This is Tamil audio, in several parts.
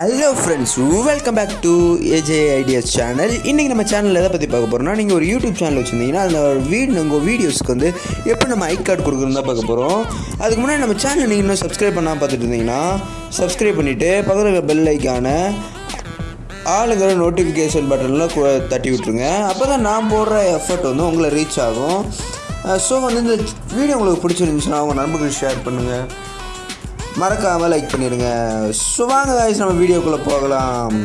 Hello friends welcome back to AJ ideas channel இன்றைக்கி நம்ம சேனலில் எதை பற்றி பார்க்க போகிறோம்னா நீங்கள் ஒரு யூடியூப் சேனல் வச்சுருந்தீங்கன்னா அந்த வீடு உங்கள் வீடியோஸ்க்கு வந்து எப்படி நம்ம ஐ கார்டு கொடுக்குறோம் தான் பார்க்க போகிறோம் அதுக்கு முன்னாடி நம்ம சேனல் நீங்கள் இன்னும் சப்ஸ்கிரைப் பண்ணால் பார்த்துட்டு இருந்தீங்கன்னா சப்ஸ்கிரைப் பண்ணிவிட்டு பக்கத்தில் இருக்க பெல் ஐக்கான ஆளுங்கிற நோட்டிஃபிகேஷன் பட்டனில் தட்டி விட்ருங்க அப்போ தான் நான் போடுற எஃபர்ட் வந்து உங்களை ரீச் ஆகும். ஸோ வந்து இந்த வீடியோ உங்களுக்கு பிடிச்சிருந்துச்சுன்னா உங்கள் நண்பர்களுக்கு ஷேர் பண்ணுங்கள் மறக்காமல் லைக் பண்ணிடுங்க. ஸோ வாங்க நம்ம வீடியோக்குள்ளே போகலாம்.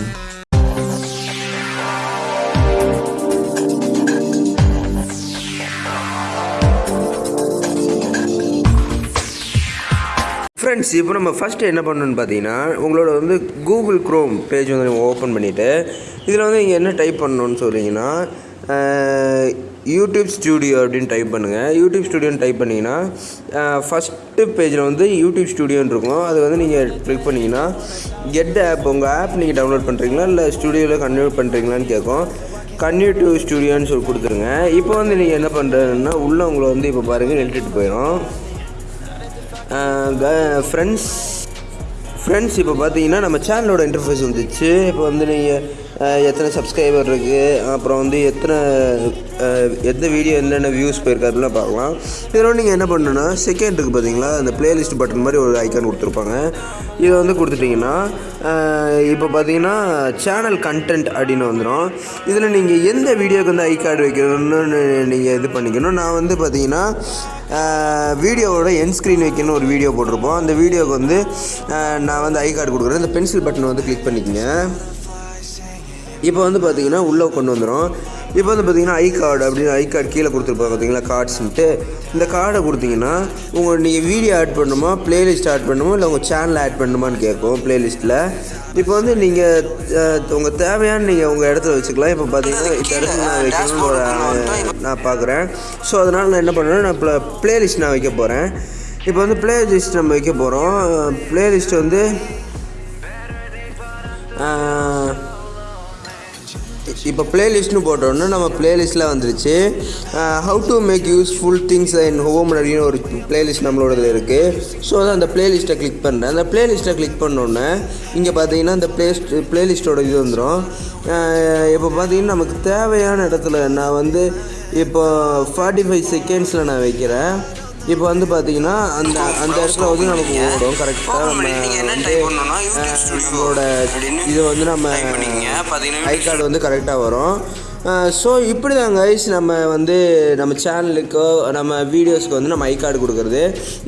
ஃப்ரெண்ட்ஸ் இப்போ நம்ம ஃபஸ்ட்டு என்ன பண்ணணும்னு பார்த்தீங்கன்னா உங்களோட வந்து கூகுள் க்ரோம் பேஜ் வந்து நீங்கள் ஓப்பன் பண்ணிவிட்டு இதில் வந்து நீங்கள் என்ன டைப் பண்ணணும்னு சொல்லிங்கன்னா யூடியூப் ஸ்டூடியோ அப்படின்னு டைப் பண்ணுங்கள் யூடியூப் ஸ்டூடியோன்னு டைப் பண்ணிங்கன்னா ஃபஸ்ட்டு பேஜில் வந்து யூடியூப் ஸ்டூடியோன்னு இருக்கும். அது வந்து நீங்கள் க்ளிக் பண்ணிங்கன்னா கெட் ஆப் உங்கள் ஆப் நீங்கள் டவுன்லோட் பண்ணுறீங்களா இல்லை ஸ்டூடியோவில் கன்வெர்ட் பண்ணுறீங்களான்னு கேட்கும். கன்யூ ஸ்டூடியோன்னு சொல்லி கொடுத்துருங்க. இப்போ வந்து நீங்கள் என்ன பண்ணுறதுன்னா உள்ளே உங்களை வந்து இப்போ பாருங்கள் இழுத்துட்டு போயிடும் ஃப்ரெண்ட்ஸ் ஃப்ரெண்ட்ஸ் இப்போ பார்த்தீங்கன்னா நம்ம சேனலோட இன்டர்ஃபேஸ் வந்துச்சு. இப்போ வந்து நீங்கள் எத்தனை சப்ஸ்கிரைபர் இருக்குது அப்புறம் வந்து எத்தனை எந்த வீடியோ என்னென்ன வியூஸ் போயிருக்கு அதெல்லாம் பார்க்கலாம். இதில் நீங்கள் என்ன பண்ணணும்னா செகண்ட் இருக்குது பார்த்தீங்களா அந்த பிளேலிஸ்ட் பட்டன் மாதிரி ஒரு ஐக்கான் கொடுத்துருப்பாங்க. இதை வந்து கொடுத்துட்டிங்கன்னா இப்போ பார்த்தீங்கன்னா சேனல் கண்டென்ட் அப்படின்னு வந்துடும் இதில் நீங்கள் எந்த வீடியோக்கு வந்து ஐ கார்டு வைக்கணும்னு நீங்கள் இது பண்ணிக்கணும். நான் வந்து பார்த்தீங்கன்னா வீடியோவோட என் ஸ்க்ரீன் வைக்கணும்னு ஒரு வீடியோ போட்டிருப்போம். அந்த வீடியோவுக்கு வந்து நான் வந்து ஐ கார்டு கொடுக்குறேன். இந்த பென்சில் பட்டன் வந்து கிளிக் பண்ணிக்கங்க. இப்போ வந்து பார்த்தீங்கன்னா உள்ளே கொண்டு வந்துடும் இப்போ வந்து பார்த்தீங்கன்னா ஐ கார்டு அப்படின்னு ஐ கார்டு கீழே கொடுத்துருப்பாங்க பார்த்தீங்களா? கார்ட்ஸ்ன்ட்டு இந்த கார்டை கொடுத்தீங்கன்னா உங்கள் நீங்கள் வீடியோ ஆட் பண்ணணுமா பிளேலிஸ்ட் ஆட் பண்ணணுமா இல்லை உங்கள் சேனல் ஆட் பண்ணணுமான்னு கேட்கும் பிளேலிஸ்ட்டில் இப்போ வந்து நீங்கள் உங்கள் தேவையான நீங்கள் உங்கள் இடத்துல வச்சுக்கலாம். இப்போ பார்த்தீங்கன்னா இந்த இடத்துல நான் வைக்கணும்னு ஒரு நான் பார்க்குறேன். ஸோ அதனால் நான் என்ன பண்ணுறேன் நான் ப்ள பிளேலிஸ்ட் நான் வைக்க போகிறேன் இப்போ வந்து பிளேலிஸ்ட் நம்ம வைக்க போகிறோம் பிளேலிஸ்ட் வந்து இப்போ பிளேலிஸ்ட்னு போட்டோன்னா நம்ம பிளேலிஸ்ட்டில் வந்துருச்சு. How to make useful things in home அப்படின்னு ஒரு பிளேலிஸ்ட் நம்மளோடது இருக்குது ஸோ அதான் அந்த பிளேலிஸ்ட்டை கிளிக் பண்ணுறேன் அந்த பிளேலிஸ்ட்டை கிளிக் பண்ணோன்னே இங்கே பார்த்தீங்கன்னா இந்த பிளேஸ்ட் பிளேலிஸ்ட்டோட இது வந்துடும் இப்போ பார்த்தீங்கன்னா நமக்கு தேவையான இடத்துல நான் வந்து இப்போ ஃபார்ட்டி ஃபைவ் செகண்ட்ஸில் நான் வைக்கிறேன். இப்போ வந்து பார்த்தீங்கன்னா அந்த அந்த இடத்துல வந்து நமக்கு ஓடும் கரெக்டாக நம்ம வந்து நம்மளோட இது வந்து நம்ம ஐ கார்டு வந்து கரெக்டாக வரும். ஸோ இப்படி தான் கைஸ் நம்ம வந்து நம்ம சேனலுக்கோ நம்ம வீடியோஸ்க்கு வந்து நம்ம ஐ கார்டு கொடுக்குறது.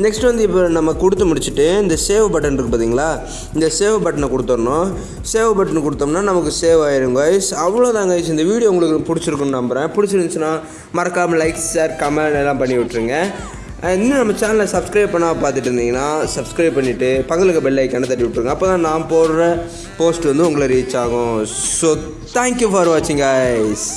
நெக்ஸ்ட் வந்து இப்போ நம்ம கொடுத்து முடிச்சுட்டு இந்த சேவ் பட்டன் இருக்குது பார்த்தீங்களா இந்த சேவ் பட்டனை கொடுத்துடணும். சேவ் பட்டன் கொடுத்தோம்னா நமக்கு சேவ் ஆயிரும் கைஸ் அவ்வளோதான் கைஸ் இந்த வீடியோ உங்களுக்கு பிடிச்சிருக்குன்னு நம்புகிறேன் பிடிச்சிருந்துச்சுன்னா மறக்காமல் லைக் ஷேர் கமெண்ட் எல்லாம் பண்ணி விட்ருங்க இன்னும் நம்ம சேனலை சப்ஸ்கிரைப் பண்ணால் பார்த்துட்டு இருந்தீங்கன்னா சப்ஸ்கிரைப் பண்ணிவிட்டு பக்கத்துக்கு பெல் ஐக்கான தட்டி விட்ருங்க அப்போ தான் நான் போடுற போஸ்ட் வந்து உங்களை ரீச் ஆகும். ஸோ தேங்க்யூ ஃபார் வாட்சிங் ஐஸ்